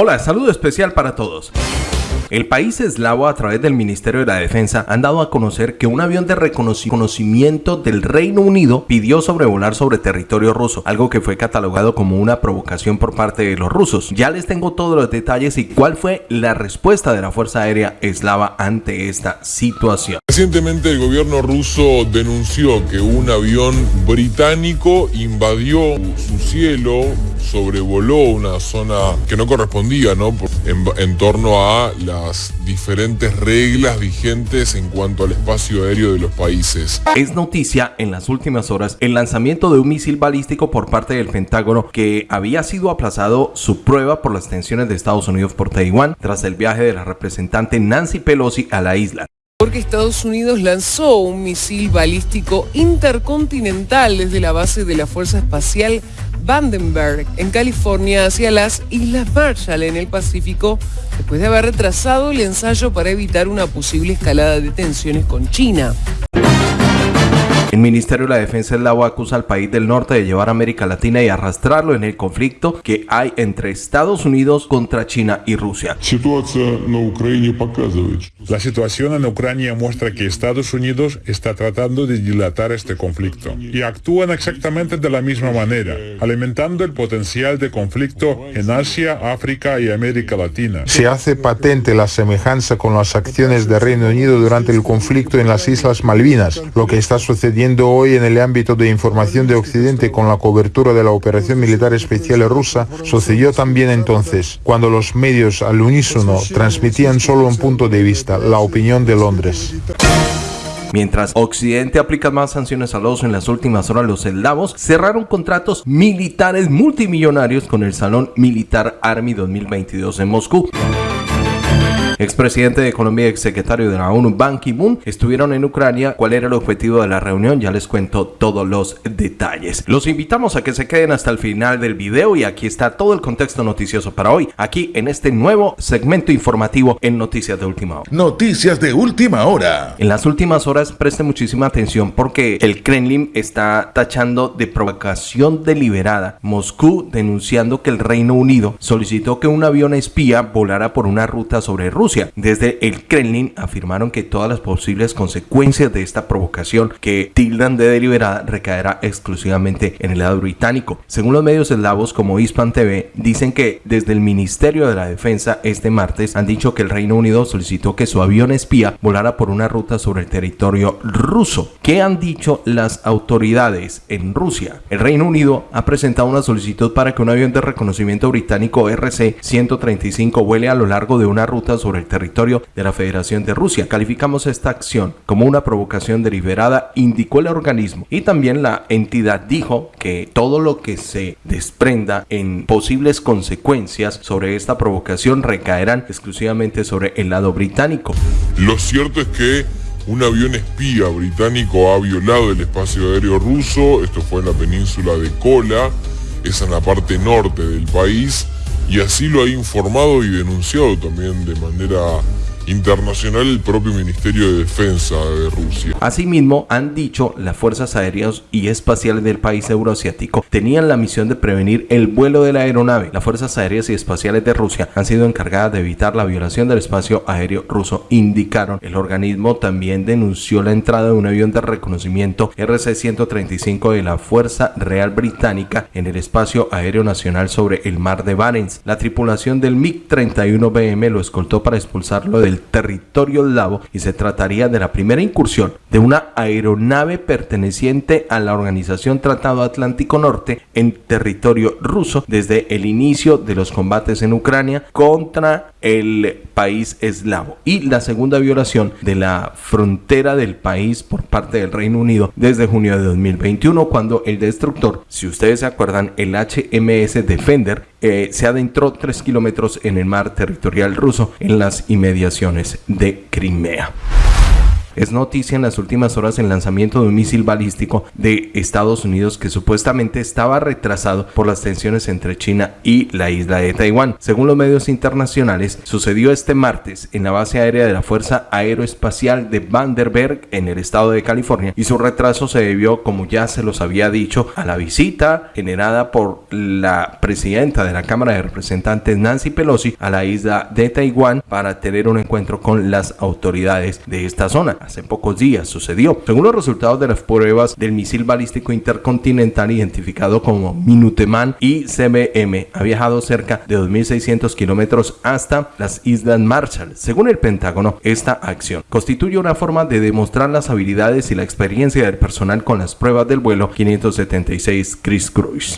Hola, saludo especial para todos. El país eslavo a través del Ministerio de la Defensa han dado a conocer que un avión de reconocimiento del Reino Unido pidió sobrevolar sobre territorio ruso, algo que fue catalogado como una provocación por parte de los rusos. Ya les tengo todos los detalles y cuál fue la respuesta de la Fuerza Aérea Eslava ante esta situación. Recientemente el gobierno ruso denunció que un avión británico invadió su cielo, sobrevoló una zona que no correspondía, ¿no? En, en torno a la diferentes reglas vigentes en cuanto al espacio aéreo de los países. Es noticia en las últimas horas el lanzamiento de un misil balístico por parte del Pentágono que había sido aplazado su prueba por las tensiones de Estados Unidos por Taiwán tras el viaje de la representante Nancy Pelosi a la isla porque Estados Unidos lanzó un misil balístico intercontinental desde la base de la Fuerza Espacial Vandenberg en California hacia las Islas Marshall en el Pacífico después de haber retrasado el ensayo para evitar una posible escalada de tensiones con China. El Ministerio de la Defensa eslavo acusa al país del norte de llevar a América Latina y arrastrarlo en el conflicto que hay entre Estados Unidos contra China y Rusia. La situación en Ucrania muestra que Estados Unidos está tratando de dilatar este conflicto y actúan exactamente de la misma manera, alimentando el potencial de conflicto en Asia, África y América Latina. Se hace patente la semejanza con las acciones del Reino Unido durante el conflicto en las Islas Malvinas, lo que está sucediendo hoy en el ámbito de información de Occidente con la cobertura de la operación militar especial rusa, sucedió también entonces, cuando los medios al unísono transmitían solo un punto de vista, la opinión de Londres. Mientras Occidente aplica más sanciones a los en las últimas horas, los eslavos cerraron contratos militares multimillonarios con el Salón Militar Army 2022 en Moscú expresidente de Colombia y exsecretario de la ONU, Ban Ki-moon, estuvieron en Ucrania. ¿Cuál era el objetivo de la reunión? Ya les cuento todos los detalles. Los invitamos a que se queden hasta el final del video y aquí está todo el contexto noticioso para hoy, aquí en este nuevo segmento informativo en Noticias de Última Hora. Noticias de Última Hora. En las últimas horas preste muchísima atención porque el Kremlin está tachando de provocación deliberada Moscú denunciando que el Reino Unido solicitó que un avión espía volara por una ruta sobre Rusia desde el Kremlin afirmaron que todas las posibles consecuencias de esta provocación que tildan de deliberada recaerá exclusivamente en el lado británico. Según los medios eslavos como Hispan TV, dicen que desde el Ministerio de la Defensa este martes han dicho que el Reino Unido solicitó que su avión espía volara por una ruta sobre el territorio ruso. ¿Qué han dicho las autoridades en Rusia? El Reino Unido ha presentado una solicitud para que un avión de reconocimiento británico RC-135 vuele a lo largo de una ruta sobre el territorio de la Federación de Rusia. Calificamos esta acción como una provocación deliberada, indicó el organismo. Y también la entidad dijo que todo lo que se desprenda en posibles consecuencias sobre esta provocación recaerán exclusivamente sobre el lado británico. Lo cierto es que un avión espía británico ha violado el espacio aéreo ruso, esto fue en la península de Kola, es en la parte norte del país, y así lo ha informado y denunciado también de manera internacional el propio Ministerio de Defensa de Rusia. Asimismo, han dicho las fuerzas aéreas y espaciales del país euroasiático tenían la misión de prevenir el vuelo de la aeronave. Las fuerzas aéreas y espaciales de Rusia han sido encargadas de evitar la violación del espacio aéreo ruso, indicaron. El organismo también denunció la entrada de un avión de reconocimiento RC-135 de la Fuerza Real Británica en el espacio aéreo nacional sobre el mar de Barents. La tripulación del MiG-31BM lo escoltó para expulsarlo del territorio eslavo y se trataría de la primera incursión de una aeronave perteneciente a la Organización Tratado Atlántico Norte en territorio ruso desde el inicio de los combates en Ucrania contra el país eslavo y la segunda violación de la frontera del país por parte del Reino Unido desde junio de 2021 cuando el destructor, si ustedes se acuerdan, el HMS Defender eh, se adentró 3 kilómetros en el mar territorial ruso en las inmediaciones de Crimea. Es noticia en las últimas horas el lanzamiento de un misil balístico de Estados Unidos que supuestamente estaba retrasado por las tensiones entre China y la isla de Taiwán. Según los medios internacionales, sucedió este martes en la base aérea de la Fuerza Aeroespacial de Vandenberg en el estado de California y su retraso se debió, como ya se los había dicho, a la visita generada por la presidenta de la Cámara de Representantes Nancy Pelosi a la isla de Taiwán para tener un encuentro con las autoridades de esta zona. Hace pocos días sucedió. Según los resultados de las pruebas del misil balístico intercontinental identificado como Minuteman y CBM, ha viajado cerca de 2.600 kilómetros hasta las Islas Marshall. Según el Pentágono, esta acción constituye una forma de demostrar las habilidades y la experiencia del personal con las pruebas del vuelo 576 Chris Cruise.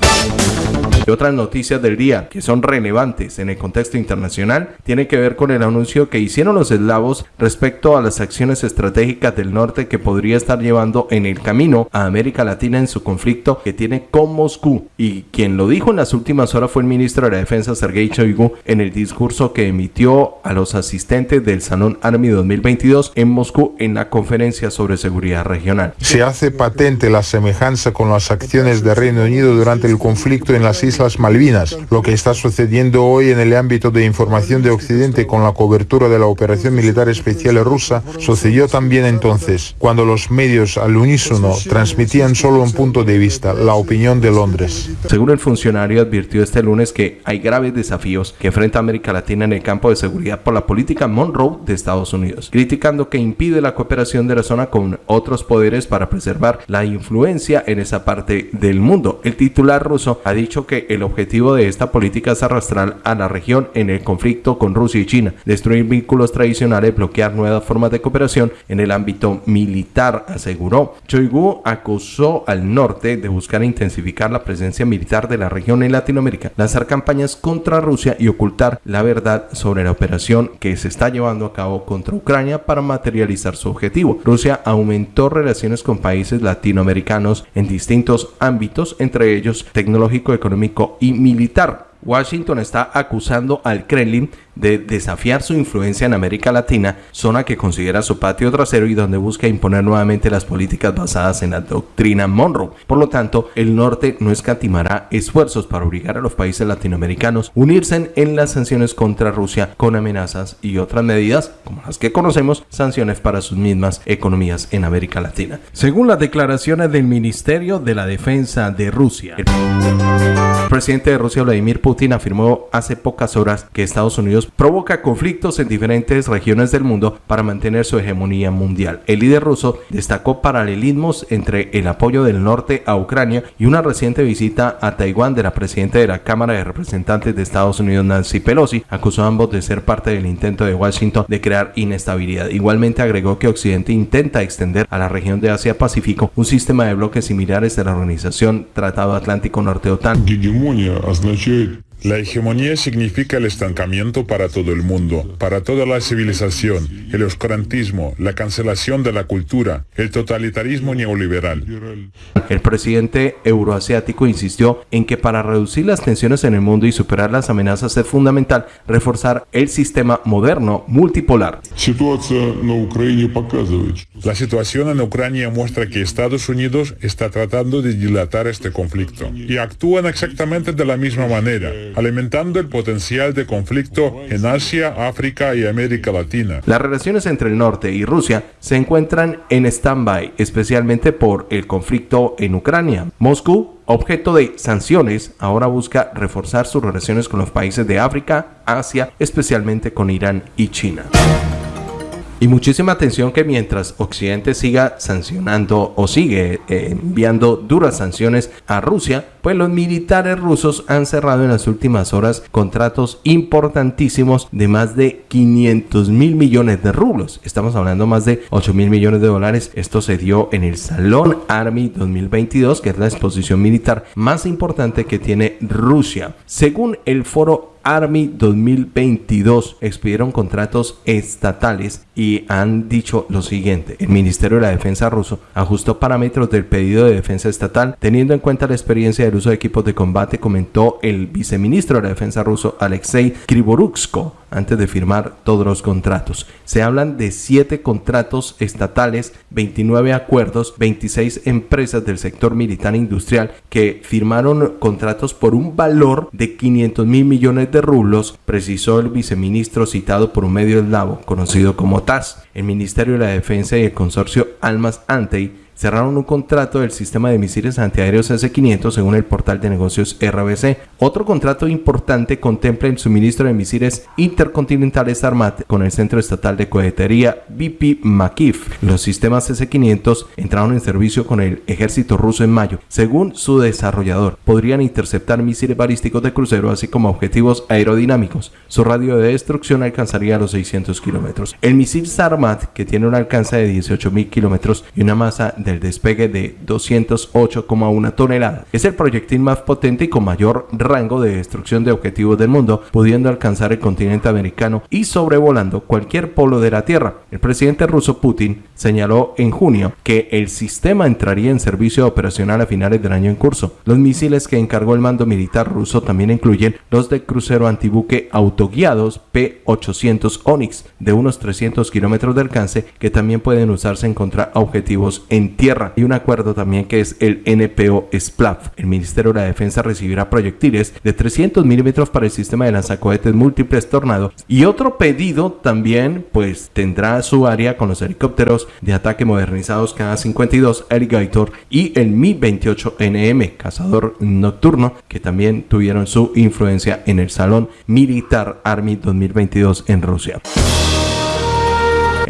Otras noticias del día que son relevantes en el contexto internacional tiene que ver con el anuncio que hicieron los eslavos respecto a las acciones estratégicas del norte que podría estar llevando en el camino a América Latina en su conflicto que tiene con Moscú. Y quien lo dijo en las últimas horas fue el ministro de la Defensa Sergei Shoigu en el discurso que emitió a los asistentes del Salón Army 2022 en Moscú en la conferencia sobre seguridad regional. Se hace patente la semejanza con las acciones de Reino Unido durante el conflicto en las Islas Malvinas, lo que está sucediendo hoy en el ámbito de información de Occidente con la cobertura de la operación militar especial rusa, sucedió también entonces, cuando los medios al unísono transmitían solo un punto de vista, la opinión de Londres. Según el funcionario advirtió este lunes que hay graves desafíos que enfrenta América Latina en el campo de seguridad por la política Monroe de Estados Unidos, criticando que impide la cooperación de la zona con otros poderes para preservar la influencia en esa parte del mundo. El titular ruso ha dicho que el objetivo de esta política es arrastrar a la región en el conflicto con Rusia y China, destruir vínculos tradicionales, bloquear nuevas formas de cooperación en el ámbito militar, aseguró. Choigu acusó al norte de buscar intensificar la presencia militar de la región en Latinoamérica, lanzar campañas contra Rusia y ocultar la verdad sobre la operación que se está llevando a cabo contra Ucrania para materializar su objetivo. Rusia aumentó relaciones con países latinoamericanos en distintos ámbitos, entre ellos tecnológico, económico y militar. Washington está acusando al Kremlin de desafiar su influencia en América Latina, zona que considera su patio trasero y donde busca imponer nuevamente las políticas basadas en la doctrina Monroe. Por lo tanto, el norte no escatimará esfuerzos para obligar a los países latinoamericanos a unirse en las sanciones contra Rusia con amenazas y otras medidas, como las que conocemos, sanciones para sus mismas economías en América Latina. Según las declaraciones del Ministerio de la Defensa de Rusia, el presidente de Rusia, Vladimir Putin, afirmó hace pocas horas que Estados Unidos provoca conflictos en diferentes regiones del mundo para mantener su hegemonía mundial. El líder ruso destacó paralelismos entre el apoyo del norte a Ucrania y una reciente visita a Taiwán de la presidenta de la Cámara de Representantes de Estados Unidos, Nancy Pelosi. Acusó a ambos de ser parte del intento de Washington de crear inestabilidad. Igualmente agregó que Occidente intenta extender a la región de Asia-Pacífico un sistema de bloques similares de la organización Tratado Atlántico Norte-OTAN. La hegemonía significa el estancamiento para todo el mundo, para toda la civilización, el oscurantismo, la cancelación de la cultura, el totalitarismo neoliberal. El presidente euroasiático insistió en que para reducir las tensiones en el mundo y superar las amenazas es fundamental reforzar el sistema moderno multipolar. La situación en Ucrania muestra que Estados Unidos está tratando de dilatar este conflicto y actúan exactamente de la misma manera alimentando el potencial de conflicto en Asia, África y América Latina. Las relaciones entre el norte y Rusia se encuentran en stand-by, especialmente por el conflicto en Ucrania. Moscú objeto de sanciones, ahora busca reforzar sus relaciones con los países de África, Asia, especialmente con Irán y China. Y muchísima atención que mientras Occidente siga sancionando o sigue eh, enviando duras sanciones a Rusia, pues los militares rusos han cerrado en las últimas horas contratos importantísimos de más de 500 mil millones de rublos. Estamos hablando más de 8 mil millones de dólares. Esto se dio en el Salón Army 2022, que es la exposición militar más importante que tiene Rusia. Según el foro Army 2022 expidieron contratos estatales y han dicho lo siguiente. El Ministerio de la Defensa ruso ajustó parámetros del pedido de defensa estatal teniendo en cuenta la experiencia del uso de equipos de combate, comentó el viceministro de la Defensa ruso Alexei Krivoruksko antes de firmar todos los contratos. Se hablan de 7 contratos estatales, 29 acuerdos, 26 empresas del sector militar e industrial que firmaron contratos por un valor de 500 mil millones de rublos, precisó el viceministro citado por un medio eslavo conocido como TAS. El Ministerio de la Defensa y el consorcio Almas Antey cerraron un contrato del sistema de misiles antiaéreos S-500 según el portal de negocios RBC. Otro contrato importante contempla el suministro de misiles intercontinentales Armat con el Centro Estatal de Cohetería BP Makif. Los sistemas S-500 entraron en servicio con el ejército ruso en mayo. Según su desarrollador, podrían interceptar misiles balísticos de crucero así como objetivos aerodinámicos. Su radio de destrucción alcanzaría los 600 kilómetros. El misil Sarmat, que tiene un alcance de 18.000 kilómetros y una masa de el despegue de 208,1 toneladas. Es el proyectil más potente y con mayor rango de destrucción de objetivos del mundo, pudiendo alcanzar el continente americano y sobrevolando cualquier polo de la Tierra. El presidente ruso Putin señaló en junio que el sistema entraría en servicio operacional a finales del año en curso. Los misiles que encargó el mando militar ruso también incluyen los de crucero antibuque autoguiados P-800 Onyx de unos 300 kilómetros de alcance que también pueden usarse en contra objetivos en tierra. y un acuerdo también que es el NPO SPLAF. El Ministerio de la Defensa recibirá proyectiles de 300 milímetros para el sistema de lanzacohetes múltiples Tornado. Y otro pedido también pues tendrá su área con los helicópteros de ataque modernizados K-52 Alligator y el Mi-28NM, cazador nocturno, que también tuvieron su influencia en el Salón Militar Army 2022 en Rusia.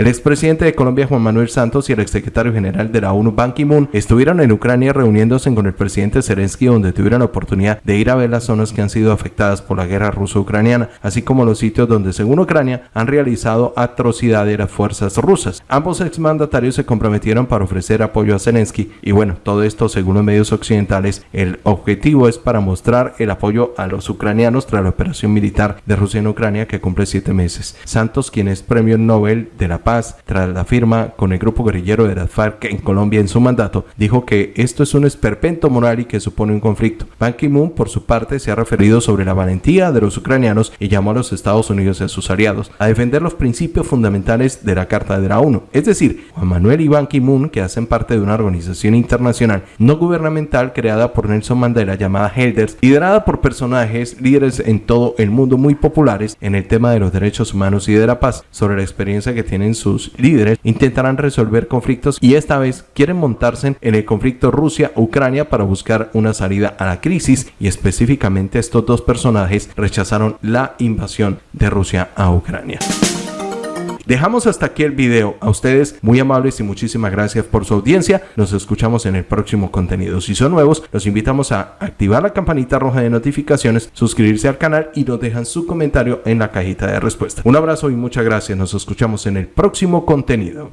El expresidente de Colombia Juan Manuel Santos y el exsecretario general de la ONU Ban Ki-moon estuvieron en Ucrania reuniéndose con el presidente Zelensky donde tuvieron la oportunidad de ir a ver las zonas que han sido afectadas por la guerra ruso-ucraniana, así como los sitios donde según Ucrania han realizado atrocidades las fuerzas rusas. Ambos exmandatarios se comprometieron para ofrecer apoyo a Zelensky y bueno, todo esto según los medios occidentales, el objetivo es para mostrar el apoyo a los ucranianos tras la operación militar de Rusia en Ucrania que cumple siete meses. Santos, quien es premio Nobel de la Paz, tras la firma con el grupo guerrillero de las FARC en Colombia en su mandato, dijo que esto es un esperpento moral y que supone un conflicto. Ban Ki-moon, por su parte, se ha referido sobre la valentía de los ucranianos y llamó a los Estados Unidos y a sus aliados a defender los principios fundamentales de la Carta de la ONU. Es decir, Juan Manuel y Ban Ki-moon, que hacen parte de una organización internacional no gubernamental creada por Nelson Mandela llamada Helders, liderada por personajes líderes en todo el mundo muy populares en el tema de los derechos humanos y de la paz, sobre la experiencia que sus líderes intentarán resolver conflictos y esta vez quieren montarse en el conflicto Rusia-Ucrania para buscar una salida a la crisis y específicamente estos dos personajes rechazaron la invasión de Rusia a Ucrania. Dejamos hasta aquí el video. A ustedes muy amables y muchísimas gracias por su audiencia. Nos escuchamos en el próximo contenido. Si son nuevos, los invitamos a activar la campanita roja de notificaciones, suscribirse al canal y nos dejan su comentario en la cajita de respuesta. Un abrazo y muchas gracias. Nos escuchamos en el próximo contenido.